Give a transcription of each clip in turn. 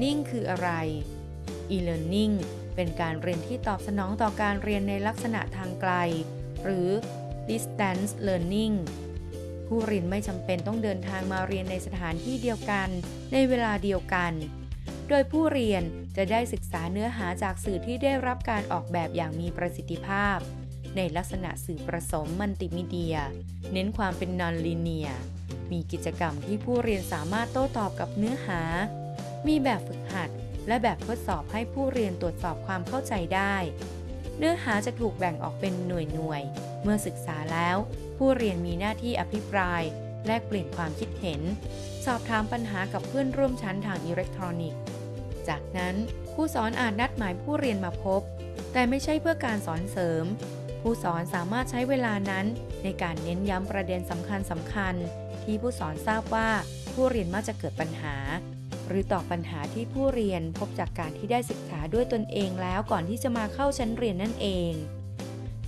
Learning คืออะไร e-learning เป็นการเรียนที่ตอบสนองต่อการเรียนในลักษณะทางไกล หรือ distance learning ผู้เรียนไม่จำเป็นต้องเดินทางมาเรียนในสถานที่เดียวกัน ในเวลาเดียวกัน โดยผู้เรียนจะได้ศึกษาเนื้อหาจากสื่อที่ได้รับการออกแบบอย่างมีประสิทธิภาพ ในลักษณะสื่อผสมมัลติมีเดีย เน้นความเป็นนอนลีเนียมีกิจกรรมที่ผู้เรียนสามารถโต้ตอบกับเนื้อหา มีแบบฝึกหัด และแบบทดสอบให้ผู้เรียนตรวจสอบความเข้าใจได้ เนื้อหาจะถูกแบ่งออกเป็นหน่วยหน่วย เมื่อศึกษาแล้ว ผู้เรียนมีหน้าที่อภิปราย แลกเปลี่ยนความคิดเห็น สอบถามปัญหากับเพื่อนร่วมชั้นทางอิเล็กทรอนิกส์ จากนั้นผู้สอนอาจนัดหมายผู้เรียนมาพบ แต่ไม่ใช่เพื่อการสอนเสริม ผู้สอนสามารถใช้เวลานั้น ในการเน้นย้ำประเด็นสำคัญสำคัญที่ผู้สอนทราบว่าผู้เรียนมักจะเกิดปัญหา หรือตอบปัญหาที่ผู้เรียนพบจากการที่ได้ศึกษาด้วยตนเองแล้วก่อนที่จะมาเข้าชั้นเรียนนั่นเอง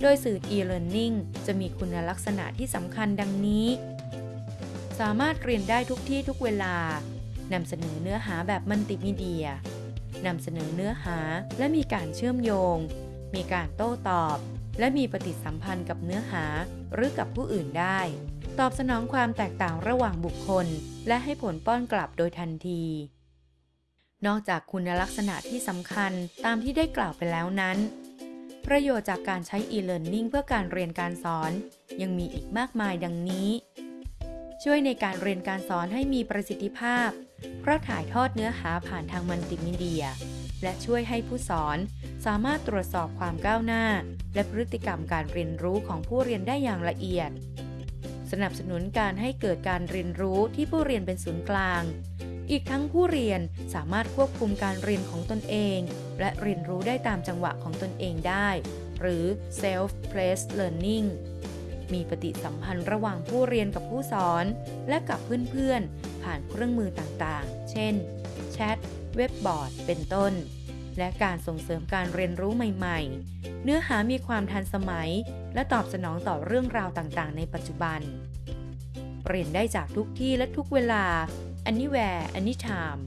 โดยสื่อ e-learning จะมีคุณลักษณะที่สำคัญดังนี้ สามารถเรียนได้ทุกที่ทุกเวลานำเสนอเนื้อหาแบบมัลติมีเดียนำเสนอเนื้อหาและมีการเชื่อมโยง มีการโต้ตอบ และมีปฏิสัมพันธ์กับเนื้อหาหรือกับผู้อื่นได้ ตอบสนองความแตกต่างระหว่างบุคคล และให้ผลป้อนกลับโดยทันที นอกจากคุณลักษณะที่สำคัญตามที่ได้กล่าวไปแล้วนั้น ประโยชน์จากการใช้ e-learning เพื่อการเรียนการสอน ยังมีอีกมากมายดังนี้ ช่วยในการเรียนการสอนให้มีประสิทธิภาพ เพราะถ่ายทอดเนื้อหาผ่านทางมัลติมีเดีย และช่วยให้ผู้สอน สามารถตรวจสอบความก้าวหน้า และพฤติกรรมการเรียนรู้ของผู้เรียนได้อย่างละเอียด สนับสนุนการให้เกิดการเรียนรู้ที่ผู้เรียนเป็นศูนย์กลาง อีกทั้งผู้เรียนสามารถควบคุมการเรียนของตนเอง และเรียนรู้ได้ตามจังหวะของตนเองได้ หรือ self-paced learning มีปฏิสัมพันธ์ระหว่างผู้เรียนกับผู้สอน และกับเพื่อนๆ ผ่านเครื่องมือต่างๆ เช่น แชท เว็บบอร์ด เป็นต้น และการส่งเสริมการเรียนรู้ใหม่ ๆ เนื้อหามีความทันสมัย และตอบสนองต่อเรื่องราวต่างๆ ในปัจจุบัน เรียนได้จากทุกที่และทุกเวลา anywhere anytime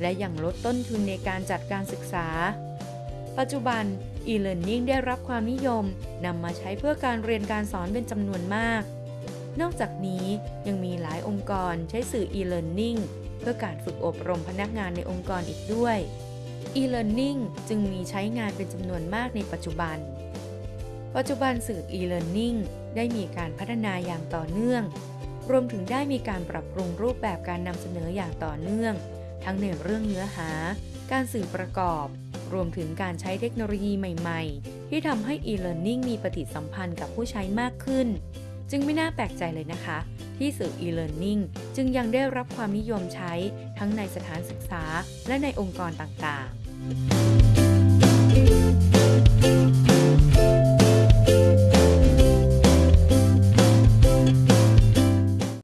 และยังลดต้นทุนในการจัดการศึกษา ปัจจุบัน e-learning ได้รับความนิยมนำมาใช้เพื่อการเรียนการสอนเป็นจำนวนมาก นอกจากนี้ยังมีหลายองค์กรใช้สื่อ e-learning เพื่อการฝึกอบรมพนักงานในองค์กรอีกด้วย e-learning จึงมีใช้งานเป็นจำนวนมากในปัจจุบัน ปัจจุบันสื่อ e-learning ได้มีการพัฒนาอย่างต่อเนื่อง รวมถึงได้มีการปรับปรุงรูปแบบการนำเสนออย่างต่อเนื่อง ทั้งในเรื่องเนื้อหา การสื่อประกอบ รวมถึงการใช้เทคโนโลยีใหม่ๆ ที่ทำให้ e-learning มีปฏิสัมพันธ์กับผู้ใช้มากขึ้น จึงไม่น่าแปลกใจเลยนะคะ ที่สื่อ e-learning จึงยังได้รับความนิยมใช้ทั้งในสถานศึกษาและในองค์กรต่างๆ